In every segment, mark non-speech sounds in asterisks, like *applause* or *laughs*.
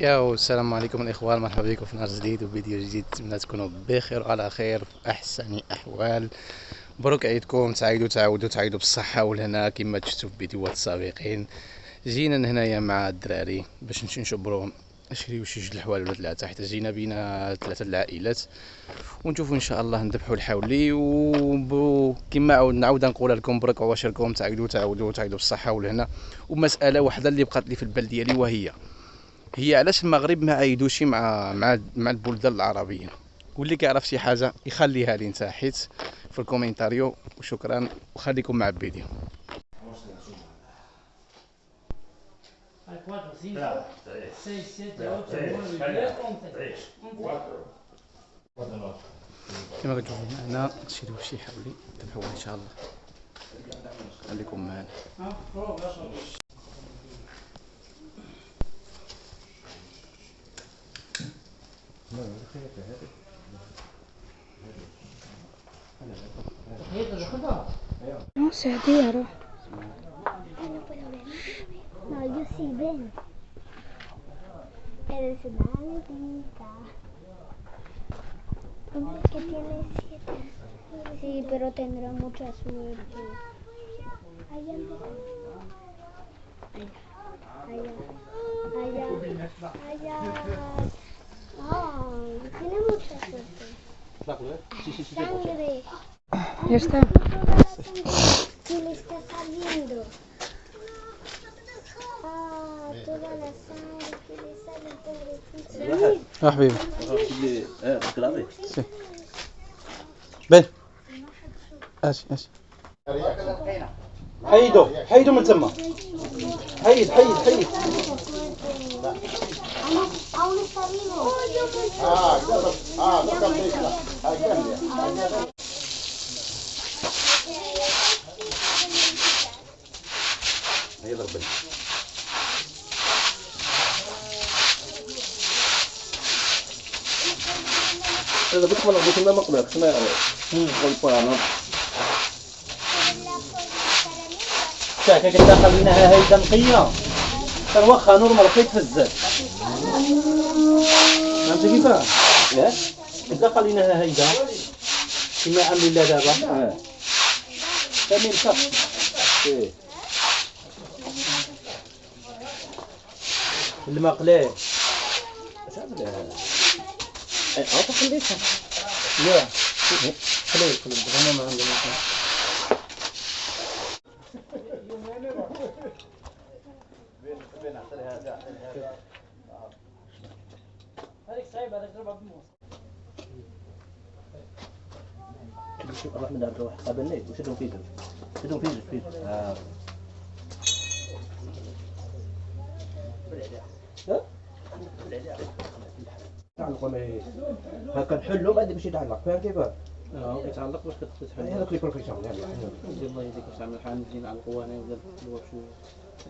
يا السلام عليكم الإخوان مرحبا بكم في نهار جديد وفيديو جديد. نتمنى تكونوا بخير وعلى خير في أحسن أحوال. مبروك عيدكم تعيدوا تعاودوا تعيدوا بالصحة والهنا كما شفتوا في الفيديوهات السابقين جينا هنايا مع الدراري باش نمشي نشبروهم نشريو شي جوج الحوال ولا ثلاثة حيت جينا بينا ثلاثة العائلات. ونشوفوا إن شاء الله نذبحوا الحولي وكما عاود نعاود نقول لكم برك واشركم تعيدوا تعاودوا تعيدوا بالصحة والهنا ومسألة واحدة اللي بقات لي في البال ديالي وهي هي علاش المغرب ما عايدوش مع مع مع البلدان العربية؟ واللي كيعرف شي حاجة يخليها لي نتا حيت في الكومنتاريو وشكرا وخليكم مع الفيديو كما كتشوفوا معنا شي حولي تبعوا إن شاء الله. خليكم معنا. No sé, tío. No, yo sí ven. Eres una gatita. ¿Cómo es que tiene siete? Sí, pero tendrá mucha suerte. Allá, allá, allá, allá. Ay, Ya está. ¿Qué le está saliendo? Ah, toda la sangre que le sale, pobrecito. آه حبيبي اللي آه الكرافي بان اسي اسي حيدو حيدو من تما حيد حيد حيد Aún, aún هي ضربني هذا بك من عبيت ما مقبل كما يعني. قلت أنا. شاكا كنت خليناها هيدا نقية كان واخا نورمال في الزاد فهمتي كيفاه؟ ياك كنت خليناها هيدا كما عاملين لها دابا آه كامل صح. إيه المقلاة تعمل أه. خليتها لا خليه خليه هما ما عندهم هذيك صعيبة هذيك ضربها بالموس روح من دار روح قابلني وشدهم في شدهم في جنب في تعلق إيه هكا نحلو بعد باش يتعلق فاهم كيف؟ آه يتعلق باش كتحل هذاك يلا دير الله يديك باش تعمل حال نجي نعلقو أنا ولا شوية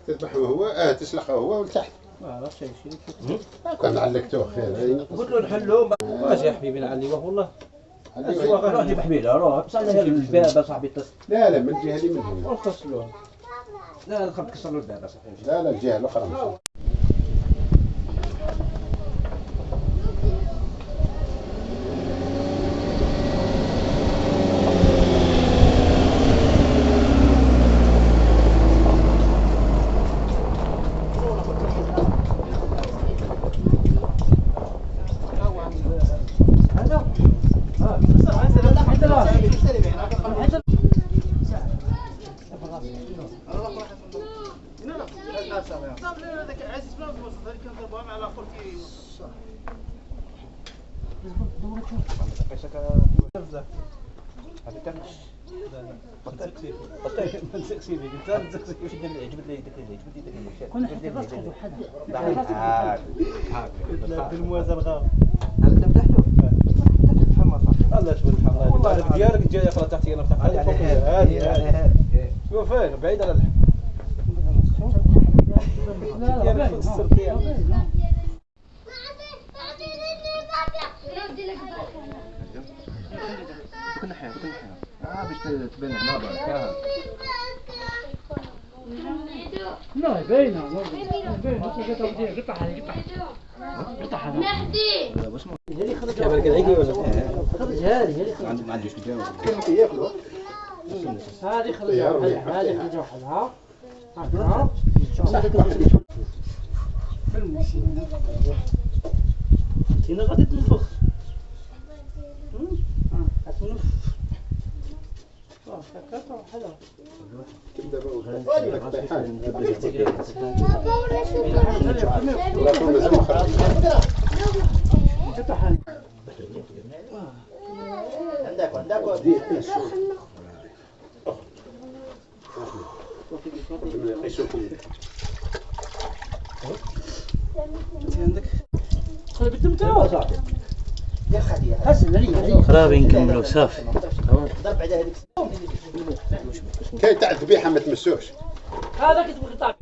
تذبحه هو آه تسلخه هو ولتحت ما عرفتش كنت كان علقته خير قلت له نحلو واش يا حبيبي نعليوه والله روح جيب حبيله روح بصح هي البابه صاحبي لا لا من الجهة اللي من هنا لا تكسر له البابه صاحبي لا لا الجهه الاخرى كنا حتى راسك وحدها بالموازة الغار هذا صح الله تبارك الله والله ديالك جاي أخرى تحت أنا فتحت هذه هذه شوف فين بعيد على الحب لا لا في السر فيها كل حاجة كل حاجة آه باش تبان هنا برك لا باينه باينه قطع قطع خرج هذه هذه ما عنديش مجاوب هذه خرج طيارة وحدها هذه خرج وحدها هكذا هنا غادي تنفخ عندك عندك الدم تاعو حسن علي خرابي صافي ضرب على هذيك كاين تاع الذبيحه ما تمسوش هذا كتبغي قطع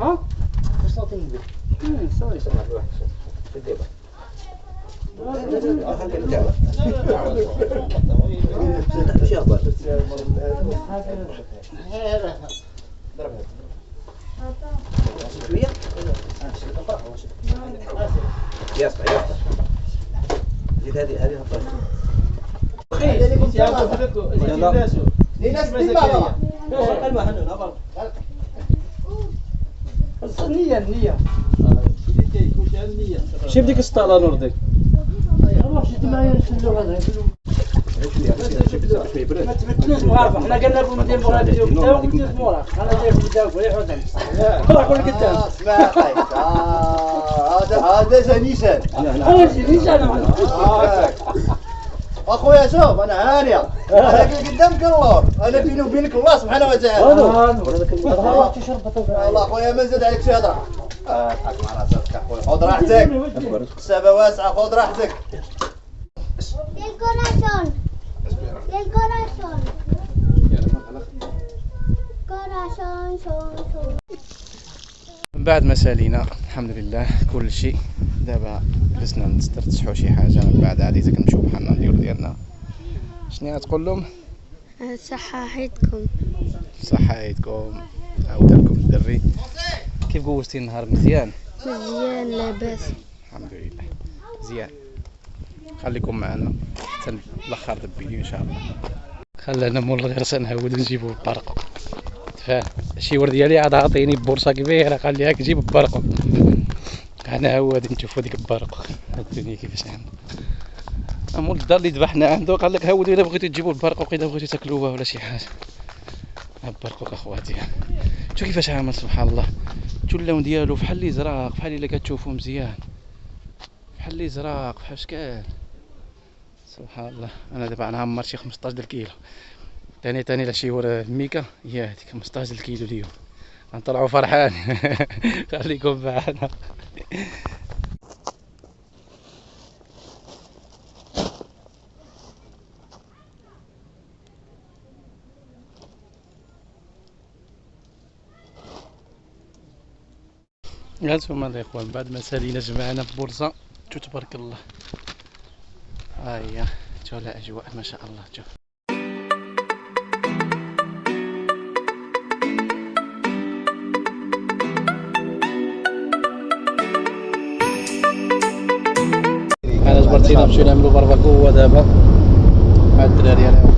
ها سوري سوري يصبح يصبح زيد هذه هذه النية النية شوف ديك السطالة نور ديك هذا ما تبتلوش مغاربة حنا قلنا لكم لكم مورا في قدام اسمع قيس هذا هذا أنا أخويا شوف أنا عانية أنا قدامك الله. أنا بيني وبينك الله سبحانه وتعالى. الله تشرب الله أخويا ما زاد عليك شي هضره اضحك مع راسك أخويا. خذ راحتك. السبا واسعه خذ راحتك. Corazón, son, son. من بعد ما سالينا الحمد لله كل شيء. دابا جلسنا نسترتاحوا شي حاجة من بعد عادي تاك نمشيو بحالنا نديرو ديالنا. شنو غتقول لهم؟ صححتكم صحايتكم عاودالكم الدري. كيف قوزتي النهار؟ مزيان؟ مزيان لاباس. الحمد لله مزيان. خليكم معنا. حتى الآخر الفيديو إن شاء الله. خلانا مول الغرسه نهود نجيبو البرقو تفاهم؟ شي ورد ديالي عاد عاطيني بورصة كبيرة قال لي هاك جيب البرقو أنا هو غادي نشوفو ديك البرقو الدنيا كيفاش عامله مول الدار اللي ذبحنا عنده قال لك هاود إلا بغيتو تجيبو البرقوق اذا بغيتو تاكلوه ولا شي حاجة. ها البرقوق أخواتي. شوف كيفاش عامل سبحان الله. شو اللون ديالو؟ بحال اللي زراق بحال إلا كتشوفو مزيان. بحال اللي زراق بحال شكال. سبحان الله. أنا دابا نعمر شي 15 د الكيلو. تاني تاني لا شي ورا الميكا. هي هذيك 15 د الكيلو اليوم. غنطلعوا فرحان. *laughs* خليكم معنا. هانتوما الاخوان بعد ما سالينا جمعنا ببورصه شو تبارك الله. ها هي شوف الاجواء ما شاء الله شوف. جبرتينا نمشيو نعملو بارباكو دابا مع الدراري أنا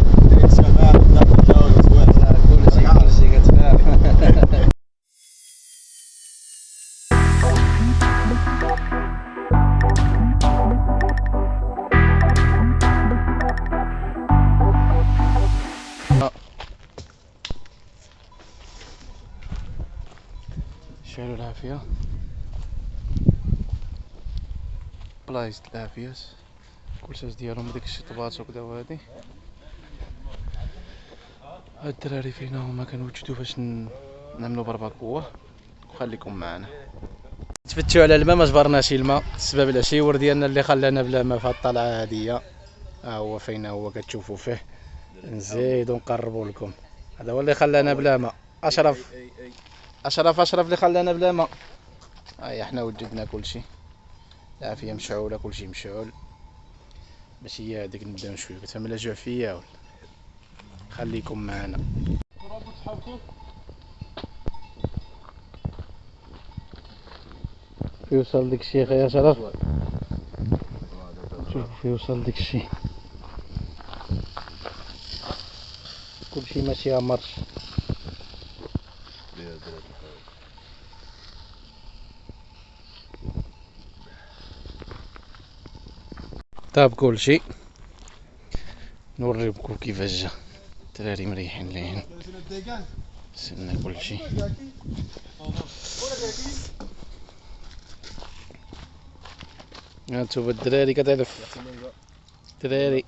شعلوا العافية بلايص العافية كلشاش ديالهم ديك الشطبات وكدا وهادي هاد الدراري فينا هما كنوجدو فاش ن- نعملو برباكوة وخليكم معنا تفتشوا على الماء ما جبرناش الماء السبب العشيور ديالنا اللي خلانا بلا ما في الطلعة هادية ها هو فين هو كتشوفوا فيه نزيدو نقربوا لكم هذا هو اللي خلانا بلا ماء اشرف اشرف اشرف اللي خلانا بلا ماء هاي إحنا وجدنا كل شيء العافيه مشعوله كل شيء مشعول باش هي هذيك نبداو شوية كتفهم لا جوع فيا ولا. خليكم معنا. شوف يوصل ديك الشيء يا شرف؟ شوف يوصل ديك الشيء كلشي ماشي مرش. طاب كلشي نوريكم كيفاش جا. الدراري مريحين ليهن. سلنا كلشي هانتوما الدراري كتعرف. الدراري.